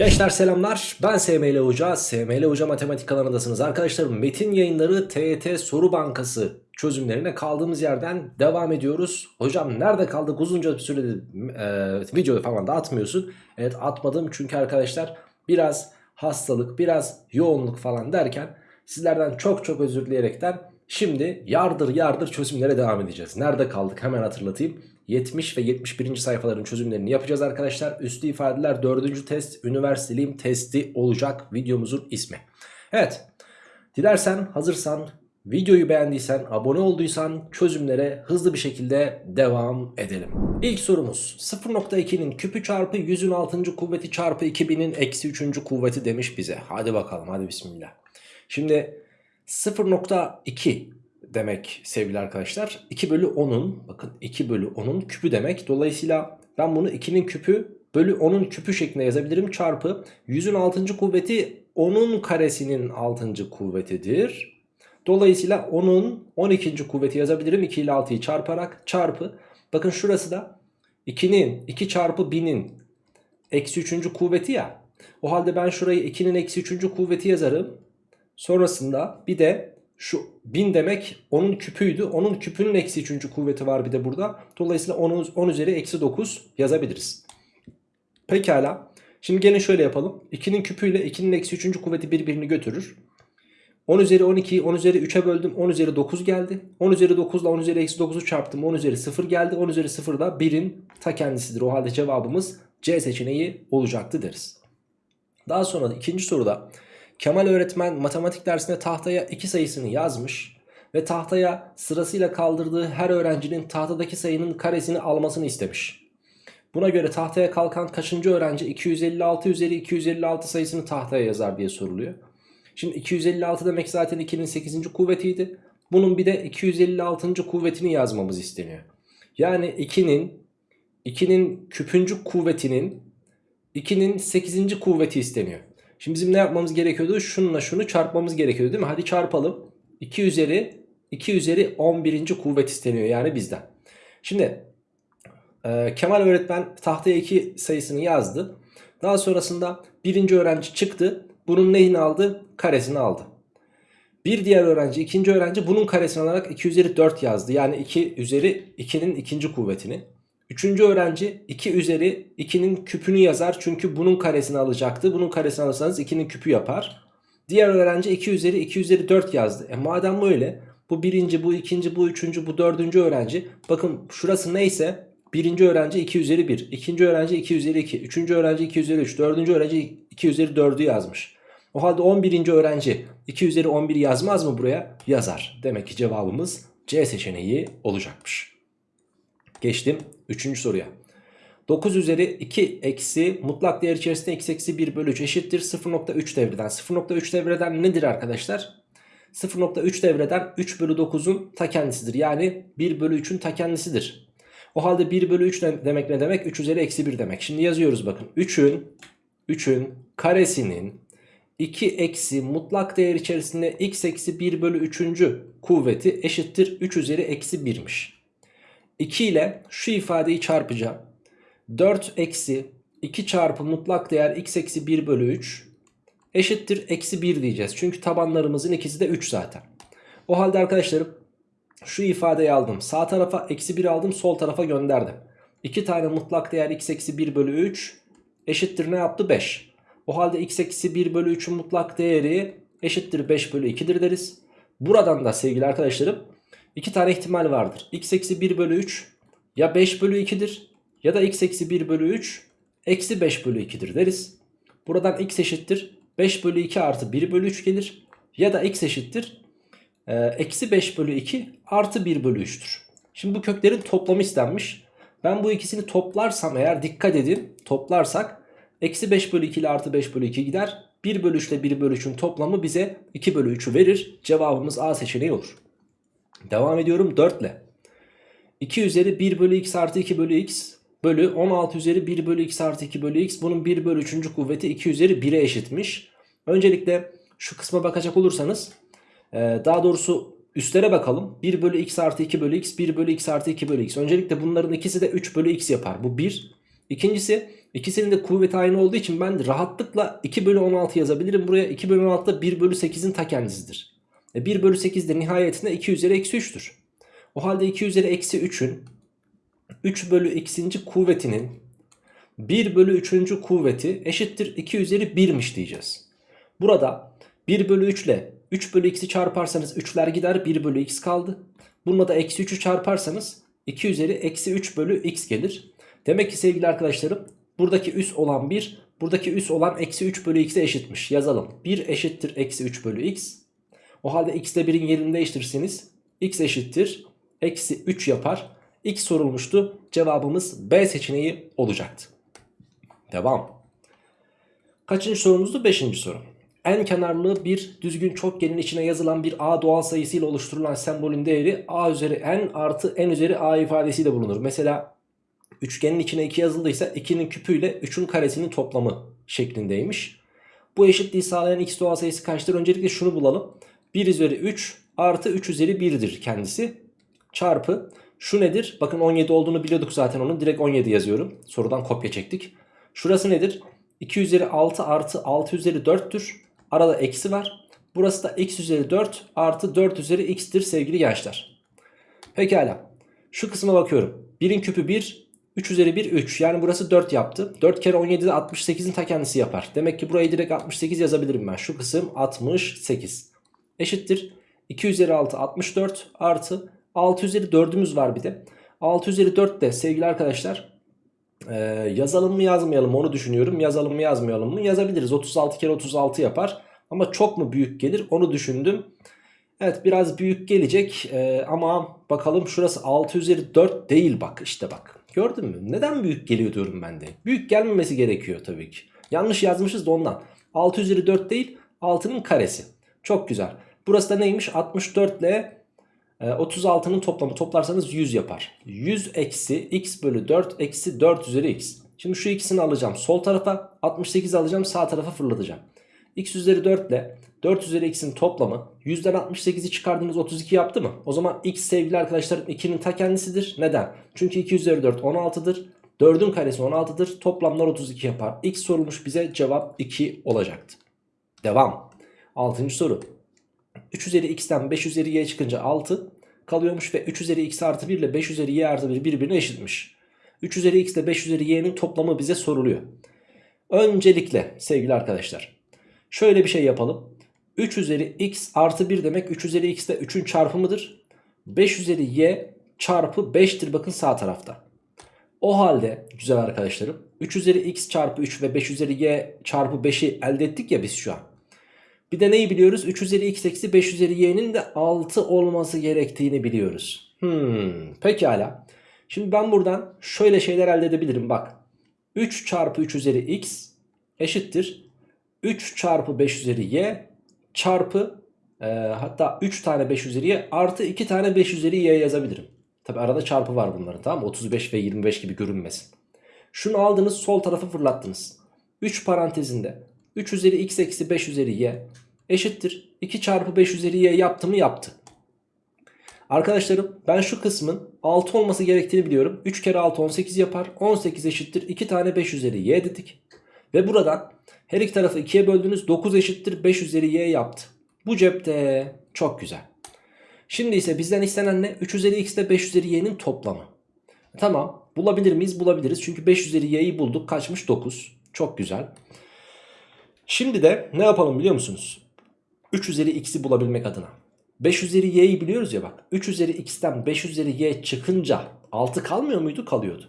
Gençler selamlar. Ben SML Hoca. SML Hoca Matematik kanalındasınız arkadaşlarım metin yayınları TET soru bankası çözümlerine kaldığımız yerden devam ediyoruz. Hocam nerede kaldık? Uzunca bir süredir e, video falan da atmıyorsun. Evet atmadım çünkü arkadaşlar biraz hastalık biraz yoğunluk falan derken sizlerden çok çok özür dileyerekten Şimdi yardır yardır çözümlere devam edeceğiz. Nerede kaldık? Hemen hatırlatayım. 70 ve 71. sayfaların çözümlerini yapacağız arkadaşlar. Üstü ifadeler 4. test üniversiteliğim testi olacak videomuzun ismi. Evet dilersen hazırsan videoyu beğendiysen abone olduysan çözümlere hızlı bir şekilde devam edelim. İlk sorumuz 0.2'nin küpü çarpı 100'ün 6. kuvveti çarpı 2000'in eksi 3. kuvveti demiş bize. Hadi bakalım hadi bismillah. Şimdi 0.2 demek sevgili arkadaşlar. 2 bölü 10'un bakın 2 bölü 10'un küpü demek. Dolayısıyla ben bunu 2'nin küpü bölü 10'un küpü şeklinde yazabilirim. Çarpı 100'ün 6. kuvveti 10'un karesinin 6. kuvvetidir. Dolayısıyla 10'un 12. kuvveti yazabilirim. 2 ile 6'yı çarparak çarpı. Bakın şurası da 2'nin 2 çarpı 1000'in eksi 3. kuvveti ya. O halde ben şurayı 2'nin eksi 3. kuvveti yazarım. Sonrasında bir de şu 1000 demek onun küpüydü. Onun küpünün eksi 3. kuvveti var bir de burada. Dolayısıyla 10, 10 üzeri eksi 9 yazabiliriz. Pekala. Şimdi gelin şöyle yapalım. 2'nin küpüyle 2'nin eksi 3. kuvveti birbirini götürür. 10 üzeri 12'yi 10 üzeri 3'e böldüm. 10 üzeri 9 geldi. 10 üzeri 9 ile 10 üzeri eksi 9'u çarptım. 10 üzeri 0 geldi. 10 üzeri 0 da 1'in ta kendisidir. O halde cevabımız C seçeneği olacaktı deriz. Daha sonra da ikinci soruda Kemal öğretmen matematik dersinde tahtaya 2 sayısını yazmış ve tahtaya sırasıyla kaldırdığı her öğrencinin tahtadaki sayının karesini almasını istemiş. Buna göre tahtaya kalkan kaçıncı öğrenci 256 üzeri 256 sayısını tahtaya yazar diye soruluyor. Şimdi 256 demek zaten 2'nin 8. kuvvetiydi. Bunun bir de 256. kuvvetini yazmamız isteniyor. Yani 2'nin 2'nin küpüncük kuvvetinin 2'nin 8. kuvveti isteniyor. Şimdi bizim ne yapmamız gerekiyordu? Şununla şunu çarpmamız gerekiyordu değil mi? Hadi çarpalım. 2 üzeri 2 üzeri 11. kuvvet isteniyor yani bizden. Şimdi e, Kemal öğretmen tahtaya 2 sayısını yazdı. Daha sonrasında birinci öğrenci çıktı. Bunun neyini aldı? Karesini aldı. Bir diğer öğrenci, ikinci öğrenci bunun karesini alarak 2 üzeri 4 yazdı. Yani 2 üzeri 2'nin ikinci kuvvetini. Üçüncü öğrenci 2 üzeri 2'nin küpünü yazar. Çünkü bunun karesini alacaktı. Bunun karesini alırsanız 2'nin küpü yapar. Diğer öğrenci 2 üzeri 2 üzeri 4 yazdı. E madem böyle bu birinci, bu ikinci, bu üçüncü, bu dördüncü öğrenci. Bakın şurası neyse birinci öğrenci 2 üzeri 1. ikinci öğrenci 2 üzeri 2. Üçüncü öğrenci 2 üzeri 3. Dördüncü öğrenci 2 üzeri 4'ü yazmış. O halde 11. öğrenci 2 üzeri 11 yazmaz mı buraya? Yazar. Demek ki cevabımız C seçeneği olacakmış. Geçtim 3. soruya. 9 üzeri 2 eksi mutlak değer içerisinde x eksi 1 bölü 3 eşittir 0.3 devreden. 0.3 devreden nedir arkadaşlar? 0.3 devreden 3 bölü 9'un ta kendisidir. Yani 1 bölü 3'ün ta kendisidir. O halde 1 bölü 3 demek ne demek? 3 üzeri eksi 1 demek. Şimdi yazıyoruz bakın. 3'ün 3'ün karesinin 2 eksi mutlak değer içerisinde x eksi 1 bölü 3. kuvveti eşittir 3 üzeri eksi 1'miş. 2 ile şu ifadeyi çarpacağım. 4 eksi 2 çarpı mutlak değer x eksi 1 bölü 3 eşittir eksi 1 diyeceğiz. Çünkü tabanlarımızın ikisi de 3 zaten. O halde arkadaşlarım şu ifadeyi aldım. Sağ tarafa eksi 1 aldım sol tarafa gönderdim. 2 tane mutlak değer x eksi 1 bölü 3 eşittir ne yaptı 5. O halde x eksi 1 bölü 3'ün mutlak değeri eşittir 5 bölü 2'dir deriz. Buradan da sevgili arkadaşlarım iki tane ihtimal vardır. x eksi 1 bölü 3 ya 5 bölü 2'dir ya da x eksi 1 bölü 3 eksi 5 bölü 2'dir deriz. Buradan x eşittir 5 bölü 2 artı 1 bölü 3 gelir. Ya da x eşittir e, eksi 5 bölü 2 artı 1 bölü 3'tür. Şimdi bu köklerin toplamı istenmiş. Ben bu ikisini toplarsam eğer dikkat edin toplarsak eksi 5 bölü 2 ile artı 5 bölü 2 gider. 1 bölü 3 ile 1 bölü 3'ün toplamı bize 2 bölü 3'ü verir. Cevabımız A seçeneği olur. Devam ediyorum 4 ile. 2 üzeri 1 bölü x artı 2 bölü x bölü 16 üzeri 1 bölü x artı 2 bölü x. Bunun 1 bölü 3. kuvveti 2 üzeri 1'e eşitmiş. Öncelikle şu kısma bakacak olursanız daha doğrusu üstlere bakalım. 1 bölü x artı 2 bölü x 1 bölü x artı 2 bölü x. Öncelikle bunların ikisi de 3 bölü x yapar. Bu 1. İkincisi İkisinin de kuvveti aynı olduğu için ben rahatlıkla 2 bölü 16 yazabilirim. Buraya 2 bölü 16 da 1 bölü 8'in ta kendisidir. E 1 bölü 8 de nihayetinde 2 üzeri eksi 3'tür. O halde 2 üzeri eksi 3'ün 3 bölü x'inci kuvvetinin 1 bölü 3. kuvveti eşittir 2 üzeri 1'miş diyeceğiz. Burada 1 bölü 3 ile 3 bölü x'i çarparsanız 3'ler gider 1 bölü x kaldı. Bununla da eksi 3'ü çarparsanız 2 üzeri eksi 3 bölü x gelir. Demek ki sevgili arkadaşlarım buradaki üs olan 1 buradaki üs olan eksi 3 bölü x'e eşitmiş. Yazalım 1 eşittir eksi 3 bölü x. O halde x ile 1'in yerini değiştirirseniz x eşittir eksi 3 yapar. X sorulmuştu. Cevabımız B seçeneği olacaktı. Devam. Kaçıncı sorumuzdu? Beşinci soru. En kenarlı bir düzgün çokgenin içine yazılan bir a doğal sayısıyla oluşturulan sembolün değeri a üzeri n artı n üzeri a ifadesiyle bulunur. Mesela üçgenin içine 2 yazıldıysa 2'nin küpüyle 3'ün karesinin toplamı şeklindeymiş. Bu eşitliği sağlayan x doğal sayısı kaçtır? Öncelikle şunu bulalım. 1 üzeri 3 artı 3 üzeri 1'dir kendisi. Çarpı şu nedir? Bakın 17 olduğunu biliyorduk zaten onun. Direkt 17 yazıyorum. Sorudan kopya çektik. Şurası nedir? 2 üzeri 6 artı 6 üzeri 4'tür. Arada eksi var. Burası da x üzeri 4 artı 4 üzeri x'tir sevgili gençler. Pekala. Şu kısma bakıyorum. 1'in küpü 1, 3 üzeri 1 3. Yani burası 4 yaptı. 4 kere 17 de 68'in ta kendisi yapar. Demek ki burayı direkt 68 yazabilirim ben. Şu kısım 68. Eşittir. 2 üzeri 6 64 artı 6 üzeri 4'ümüz var bir de. 6 üzeri 4 de sevgili arkadaşlar ee, yazalım mı yazmayalım onu düşünüyorum. Yazalım mı yazmayalım mı? Yazabiliriz. 36 kere 36 yapar. Ama çok mu büyük gelir onu düşündüm. Evet biraz büyük gelecek ee, ama bakalım şurası 6 üzeri 4 değil bak işte bak. Gördün mü? Neden büyük geliyor diyorum ben de. Büyük gelmemesi gerekiyor tabii ki. Yanlış yazmışız da ondan. 6 üzeri 4 değil 6'nın karesi. Çok güzel. Burası da neymiş? 64 ile 36'nın ee, toplamı toplarsanız 100 yapar. 100 eksi x bölü 4 eksi 4 üzeri x. Şimdi şu ikisini alacağım sol tarafa 68 alacağım sağ tarafa fırlatacağım. x üzeri 4 ile 4 üzeri x'in toplamı 100'den 68'i çıkardığınız 32 yaptı mı? O zaman x sevgili arkadaşlarım 2'nin ta kendisidir. Neden? Çünkü 2 üzeri 4 16'dır. 4'ün karesi 16'dır. Toplamlar 32 yapar. X sorulmuş bize cevap 2 olacaktı. Devam. 6. soru. 3 üzeri x'ten 5 üzeri y çıkınca 6 kalıyormuş ve 3 üzeri x artı 1 ile 5 üzeri y artı 1 birbirine eşitmiş. 3 üzeri x ile 5 üzeri y'nin toplamı bize soruluyor. Öncelikle sevgili arkadaşlar şöyle bir şey yapalım. 3 üzeri x artı 1 demek 3 üzeri x de 3'ün çarpımıdır. 5 üzeri y çarpı 5'tir bakın sağ tarafta. O halde güzel arkadaşlarım 3 üzeri x çarpı 3 ve 5 üzeri y çarpı 5'i elde ettik ya biz şu an. Bir de neyi biliyoruz? 3 üzeri x eksi 5 üzeri y'nin de 6 olması gerektiğini biliyoruz. Hmm, pekala. Şimdi ben buradan şöyle şeyler elde edebilirim bak. 3 çarpı 3 üzeri x eşittir. 3 çarpı 5 üzeri y çarpı e, hatta 3 tane 5 üzeri y artı 2 tane 5 üzeri y yazabilirim. Tabi arada çarpı var bunların tamam mı? 35 ve 25 gibi görünmesin. Şunu aldınız sol tarafa fırlattınız. 3 parantezinde 3 üzeri x eksi 5 üzeri y eşittir. 2 çarpı 5 üzeri y yaptı mı yaptı. Arkadaşlarım ben şu kısmın 6 olması gerektiğini biliyorum. 3 kere 6 18 yapar. 18 eşittir 2 tane 5 üzeri y dedik. Ve buradan her iki tarafı 2'ye böldünüz 9 eşittir 5 üzeri y yaptı. Bu cepte çok güzel. Şimdi ise bizden istenen ne? 3 üzeri x ile 5 üzeri y'nin toplamı. Tamam bulabilir miyiz? Bulabiliriz. Çünkü 5 üzeri y'yi bulduk. Kaçmış? 9. Çok güzel. Şimdi de ne yapalım biliyor musunuz? 3 üzeri x'i bulabilmek adına. 5 üzeri y'yi biliyoruz ya bak. 3 üzeri x'ten 5 üzeri y çıkınca 6 kalmıyor muydu? Kalıyordu.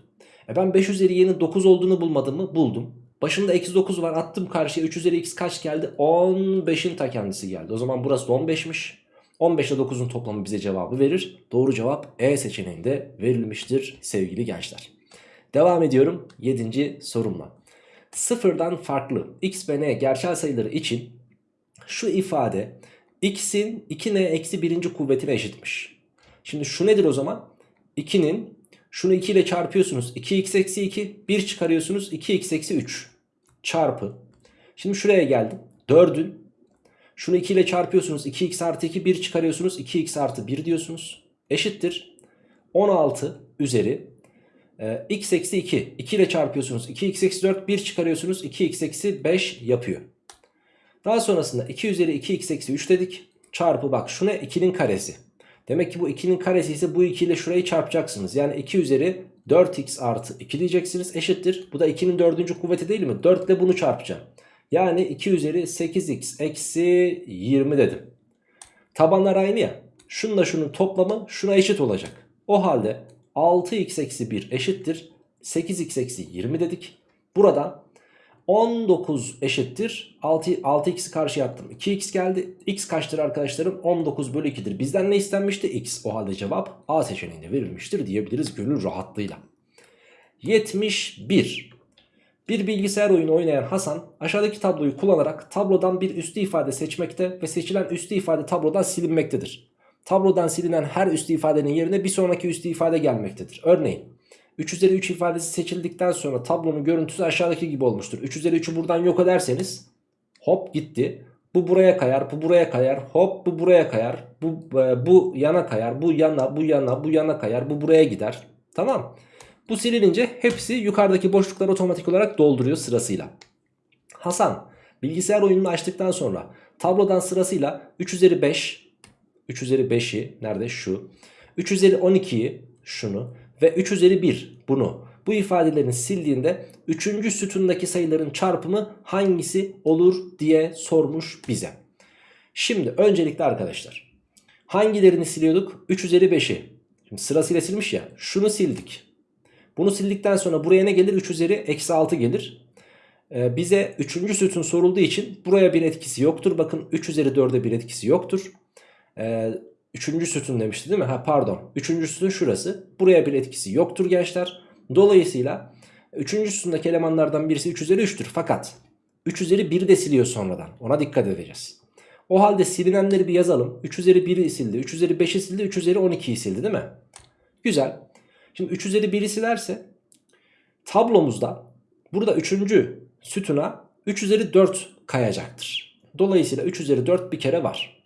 E ben 5 üzeri y'nin 9 olduğunu bulmadım mı? Buldum. Başında eksi 9 var attım karşıya 3 üzeri x kaç geldi? 15'in ta kendisi geldi. O zaman burası da 15'miş. 15 ile 9'un toplamı bize cevabı verir. Doğru cevap E seçeneğinde verilmiştir sevgili gençler. Devam ediyorum 7. sorumla. Sıfırdan farklı x ve n gerçel sayıları için şu ifade x'in 2n eksi birinci kuvvetine eşitmiş. Şimdi şu nedir o zaman? 2'nin şunu 2 ile çarpıyorsunuz. 2x eksi 2 1 çıkarıyorsunuz. 2x eksi 3 çarpı. Şimdi şuraya geldim. 4'ün şunu 2 ile çarpıyorsunuz. 2x artı 2 1 çıkarıyorsunuz. 2x artı 1 diyorsunuz. Eşittir. 16 üzeri Ee, x eksi 2. 2 ile çarpıyorsunuz. 2x eksi 4 1 çıkarıyorsunuz. 2x eksi 5 yapıyor. Daha sonrasında 2 üzeri 2x eksi 3 dedik. Çarpı bak şu ne 2'nin karesi. Demek ki bu 2'nin karesi ise bu 2 ile şurayı çarpacaksınız. Yani 2 üzeri 4x artı 2 diyeceksiniz eşittir. Bu da 2'nin dördüncü kuvveti değil mi? 4 ile bunu çarpacağım. Yani 2 üzeri 8x eksi 20 dedim. Tabanlar aynı ya. Şununla şunun toplamı şuna eşit olacak. O halde 6x eksi 1 eşittir. 8x eksi 20 dedik. Burada 19 eşittir. 6, 6x'i karşı attım. 2x geldi. x kaçtır arkadaşlarım? 19 bölü 2'dir. Bizden ne istenmişti? x. O halde cevap A seçeneğinde verilmiştir diyebiliriz gönül rahatlığıyla. 71. Bir bilgisayar oyunu oynayan Hasan aşağıdaki tabloyu kullanarak tablodan bir üstü ifade seçmekte ve seçilen üstü ifade tablodan silinmektedir. Tablodan silinen her üstü ifadenin yerine bir sonraki üstü ifade gelmektedir. Örneğin 3 üzeri 3 ifadesi seçildikten sonra tablonun görüntüsü aşağıdaki gibi olmuştur. 3 üzeri 3'ü buradan yok ederseniz hop gitti. Bu buraya kayar, bu buraya kayar, hop bu buraya kayar, bu, e, bu yana kayar, bu yana, bu yana, bu yana kayar, bu buraya gider. Tamam. Bu silinince hepsi yukarıdaki boşlukları otomatik olarak dolduruyor sırasıyla. Hasan bilgisayar oyununu açtıktan sonra tablodan sırasıyla 3 üzeri 5, 3 üzeri 5'i nerede şu, 3 üzeri 12'yi şunu ve 3 üzeri 1 bunu bu ifadelerini sildiğinde 3. sütundaki sayıların çarpımı hangisi olur diye sormuş bize. Şimdi öncelikle arkadaşlar hangilerini siliyorduk? 3 üzeri 5'i. Şimdi sırasıyla silmiş ya şunu sildik. Bunu sildikten sonra buraya ne gelir? 3 üzeri eksi 6 gelir. Ee, bize 3. sütun sorulduğu için buraya bir etkisi yoktur. Bakın 3 üzeri 4'e bir etkisi yoktur. Ee, Üçüncü sütun demişti değil mi? Ha pardon. Üçüncü sütun şurası. Buraya bir etkisi yoktur gençler. Dolayısıyla üçüncü sütundaki elemanlardan birisi 3 üzeri 3'tür. Fakat 3 üzeri 1'i de siliyor sonradan. Ona dikkat edeceğiz. O halde silinenleri bir yazalım. 3 üzeri 1'i sildi. 3 üzeri 5'i sildi. 3 üzeri 12'yi sildi değil mi? Güzel. Şimdi 3 üzeri 1'i silerse tablomuzda burada 3. sütuna 3 üzeri 4 kayacaktır. Dolayısıyla 3 üzeri 4 bir kere var.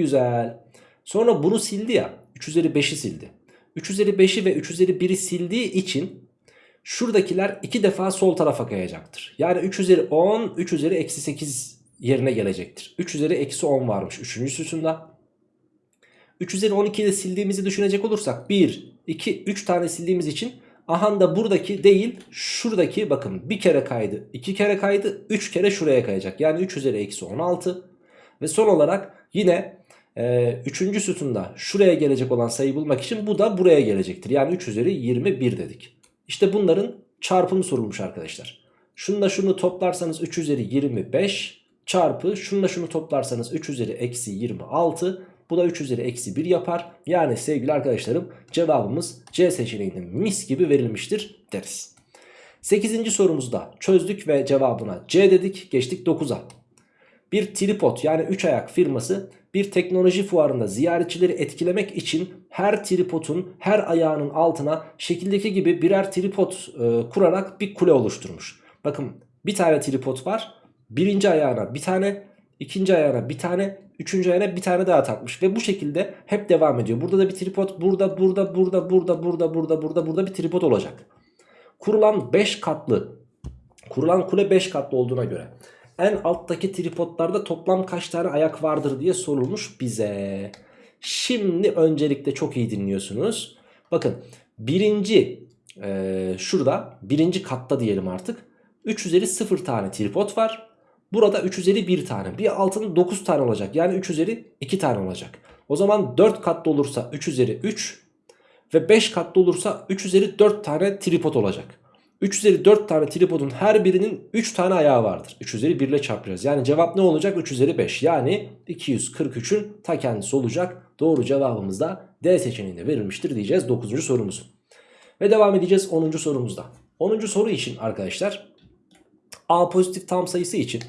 Güzel. Sonra bunu sildi ya. 3 üzeri 5'i sildi. 3 üzeri 5'i ve 3 üzeri 1'i sildiği için şuradakiler iki defa sol tarafa kayacaktır. Yani 3 üzeri 10, 3 üzeri eksi 8 yerine gelecektir. 3 üzeri eksi 10 varmış 3. sütunda. 3 üzeri 12'yi de sildiğimizi düşünecek olursak 1, 2, 3 tane sildiğimiz için aha da buradaki değil şuradaki bakın bir kere kaydı, 2 kere kaydı, 3 kere şuraya kayacak. Yani 3 üzeri eksi 16 ve son olarak yine ee, üçüncü sütunda şuraya gelecek olan sayı bulmak için bu da buraya gelecektir. Yani 3 üzeri 21 dedik. İşte bunların çarpımı sorulmuş arkadaşlar. Şununla şunu toplarsanız 3 üzeri 25 çarpı şununla şunu toplarsanız 3 üzeri eksi 26 bu da 3 üzeri eksi 1 yapar. Yani sevgili arkadaşlarım cevabımız C seçeneğinde mis gibi verilmiştir deriz. 8. sorumuzda çözdük ve cevabına C dedik geçtik 9'a. Bir tripod yani 3 ayak firması bir teknoloji fuarında ziyaretçileri etkilemek için her tripodun her ayağının altına şekildeki gibi birer tripod e, kurarak bir kule oluşturmuş. Bakın bir tane tripod var. Birinci ayağına bir tane, ikinci ayağına bir tane, üçüncü ayağına bir tane daha takmış. Ve bu şekilde hep devam ediyor. Burada da bir tripod burada, burada, burada, burada, burada, burada, burada, burada bir tripod olacak. Kurulan 5 katlı, kurulan kule 5 katlı olduğuna göre en alttaki tripodlarda toplam kaç tane ayak vardır diye sorulmuş bize. Şimdi öncelikle çok iyi dinliyorsunuz. Bakın birinci e, şurada birinci katta diyelim artık. 3 üzeri 0 tane tripod var. Burada 3 üzeri 1 tane. Bir altında 9 tane olacak. Yani 3 üzeri 2 tane olacak. O zaman 4 katlı olursa 3 üzeri 3 ve 5 katlı olursa 3 üzeri 4 tane tripod olacak. 3 üzeri 4 tane tripodun her birinin 3 tane ayağı vardır. 3 üzeri 1 ile çarpacağız. Yani cevap ne olacak? 3 üzeri 5. Yani 243'ün ta kendisi olacak. Doğru cevabımız da D seçeneğinde verilmiştir diyeceğiz 9. sorumuzu. Ve devam edeceğiz 10. sorumuzda. 10. soru için arkadaşlar A pozitif tam sayısı için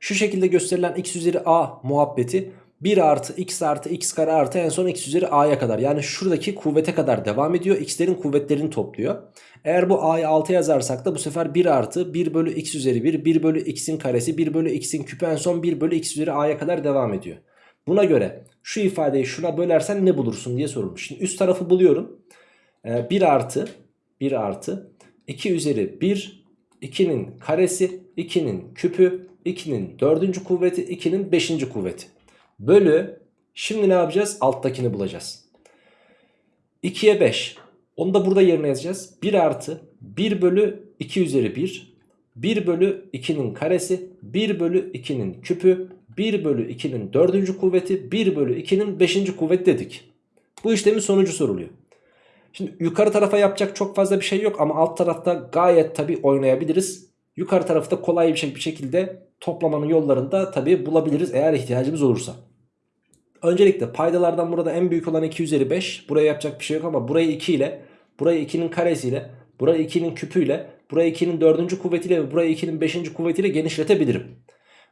şu şekilde gösterilen x üzeri a muhabbeti 1 artı x artı x kare artı en son x üzeri a'ya kadar. Yani şuradaki kuvvete kadar devam ediyor. x'lerin kuvvetlerini topluyor. Eğer bu a'yı 6 yazarsak da bu sefer 1 artı 1 bölü x üzeri 1, 1 bölü x'in karesi, 1 bölü x'in küpü en son 1 bölü x üzeri a'ya kadar devam ediyor. Buna göre şu ifadeyi şuna bölersen ne bulursun diye sorulmuş. Şimdi üst tarafı buluyorum. 1 ee, artı 1 artı 2 üzeri 1 2'nin karesi 2'nin küpü 2'nin 4. kuvveti 2'nin 5. kuvveti. Bölü şimdi ne yapacağız? Alttakini bulacağız. 2'ye 5. Onu da burada yerine yazacağız. 1 artı 1 bölü 2 üzeri 1. 1 bölü 2'nin karesi 1 bölü 2'nin küpü 1 bölü 2'nin 4. kuvveti 1 bölü 2'nin 5. kuvveti dedik. Bu işlemin sonucu soruluyor. Şimdi yukarı tarafa yapacak çok fazla bir şey yok ama alt tarafta gayet tabi oynayabiliriz. Yukarı tarafta kolay şey- bir şekilde toplamanın yollarını da tabi bulabiliriz eğer ihtiyacımız olursa. Öncelikle paydalardan burada en büyük olan 2 üzeri 5. Buraya yapacak bir şey yok ama burayı 2 ile, burayı 2'nin karesiyle, burayı 2'nin küpüyle, burayı 2'nin 4. kuvvetiyle ve burayı 2'nin 5. kuvvetiyle genişletebilirim.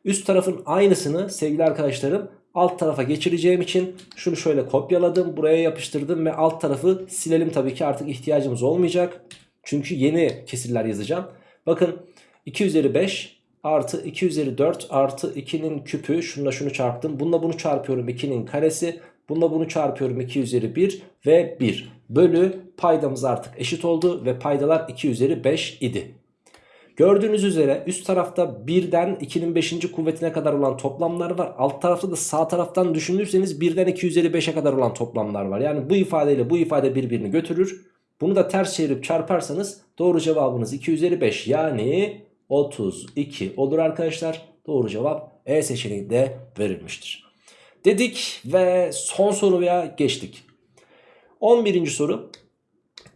Üst tarafın aynısını sevgili arkadaşlarım alt tarafa geçireceğim için şunu şöyle kopyaladım. Buraya yapıştırdım ve alt tarafı silelim tabii ki artık ihtiyacımız olmayacak. Çünkü yeni kesirler yazacağım. Bakın 2 üzeri 5 artı 2 üzeri 4 artı 2'nin küpü şununla şunu çarptım. Bununla bunu çarpıyorum 2'nin karesi. Bununla bunu çarpıyorum 2 üzeri 1 ve 1 bölü paydamız artık eşit oldu ve paydalar 2 üzeri 5 idi. Gördüğünüz üzere üst tarafta 1'den 2'nin 5. kuvvetine kadar olan toplamlar var. Alt tarafta da sağ taraftan düşünürseniz 1'den 2 üzeri 5'e kadar olan toplamlar var. Yani bu ifadeyle bu ifade birbirini götürür. Bunu da ters çevirip çarparsanız doğru cevabınız 2 üzeri 5 yani 32 olur arkadaşlar. Doğru cevap E seçeneğinde verilmiştir. Dedik ve son soruya geçtik. 11. soru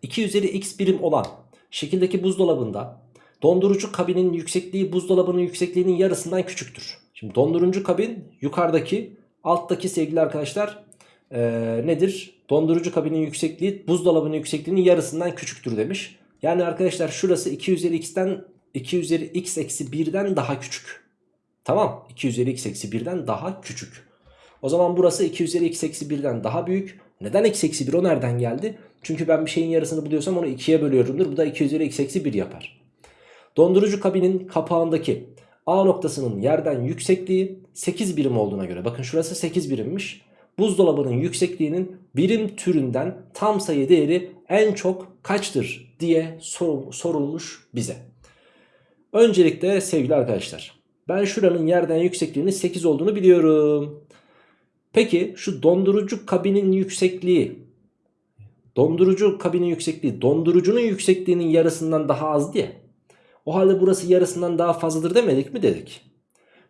2 üzeri x birim olan şekildeki buzdolabında dondurucu kabinin yüksekliği buzdolabının yüksekliğinin yarısından küçüktür. Şimdi dondurucu kabin yukarıdaki alttaki sevgili arkadaşlar ee, nedir? Dondurucu kabinin yüksekliği buzdolabının yüksekliğinin yarısından küçüktür demiş. Yani arkadaşlar şurası 2 üzeri x'ten 2 üzeri x eksi 1'den daha küçük. Tamam 2 üzeri x eksi 1'den daha küçük. O zaman burası 2 üzeri x eksi 1'den daha büyük. Neden x eksi 1 o nereden geldi? Çünkü ben bir şeyin yarısını buluyorsam onu 2'ye bölüyorumdur. Bu da 2 üzeri x eksi 1 yapar. Dondurucu kabinin kapağındaki A noktasının yerden yüksekliği 8 birim olduğuna göre. Bakın şurası 8 birimmiş. Buzdolabının yüksekliğinin birim türünden tam sayı değeri en çok kaçtır diye sor, sorulmuş bize. Öncelikle sevgili arkadaşlar ben şuranın yerden yüksekliğinin 8 olduğunu biliyorum. Peki şu dondurucu kabinin yüksekliği dondurucu kabinin yüksekliği dondurucunun yüksekliğinin yarısından daha az diye. O halde burası yarısından daha fazladır demedik mi dedik.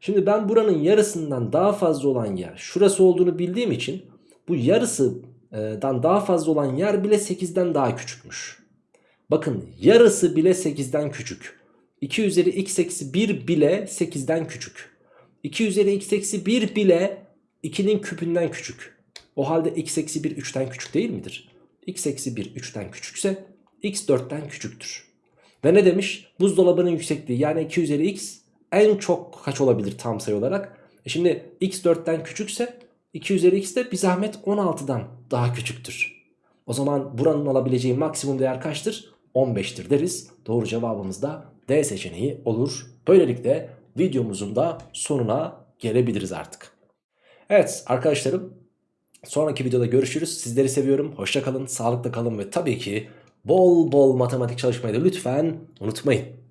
Şimdi ben buranın yarısından daha fazla olan yer şurası olduğunu bildiğim için bu yarısından daha fazla olan yer bile 8'den daha küçükmüş. Bakın yarısı bile 8'den küçük. 2 üzeri x eksi 1 bile 8'den küçük. 2 üzeri x eksi 1 bile 2'nin küpünden küçük. O halde x eksi 1 3'ten küçük değil midir? x eksi 1 3'ten küçükse x 4'ten küçüktür. Ve ne demiş? Buzdolabının yüksekliği yani 2 üzeri x en çok kaç olabilir tam sayı olarak? E şimdi x 4'ten küçükse 2 üzeri x de bir zahmet 16'dan daha küçüktür. O zaman buranın alabileceği maksimum değer kaçtır? 15'tir deriz. Doğru cevabımız da D seçeneği olur. Böylelikle videomuzun da sonuna gelebiliriz artık. Evet arkadaşlarım sonraki videoda görüşürüz. Sizleri seviyorum. Hoşça kalın, sağlıkla kalın ve tabii ki bol bol matematik çalışmayı da lütfen unutmayın.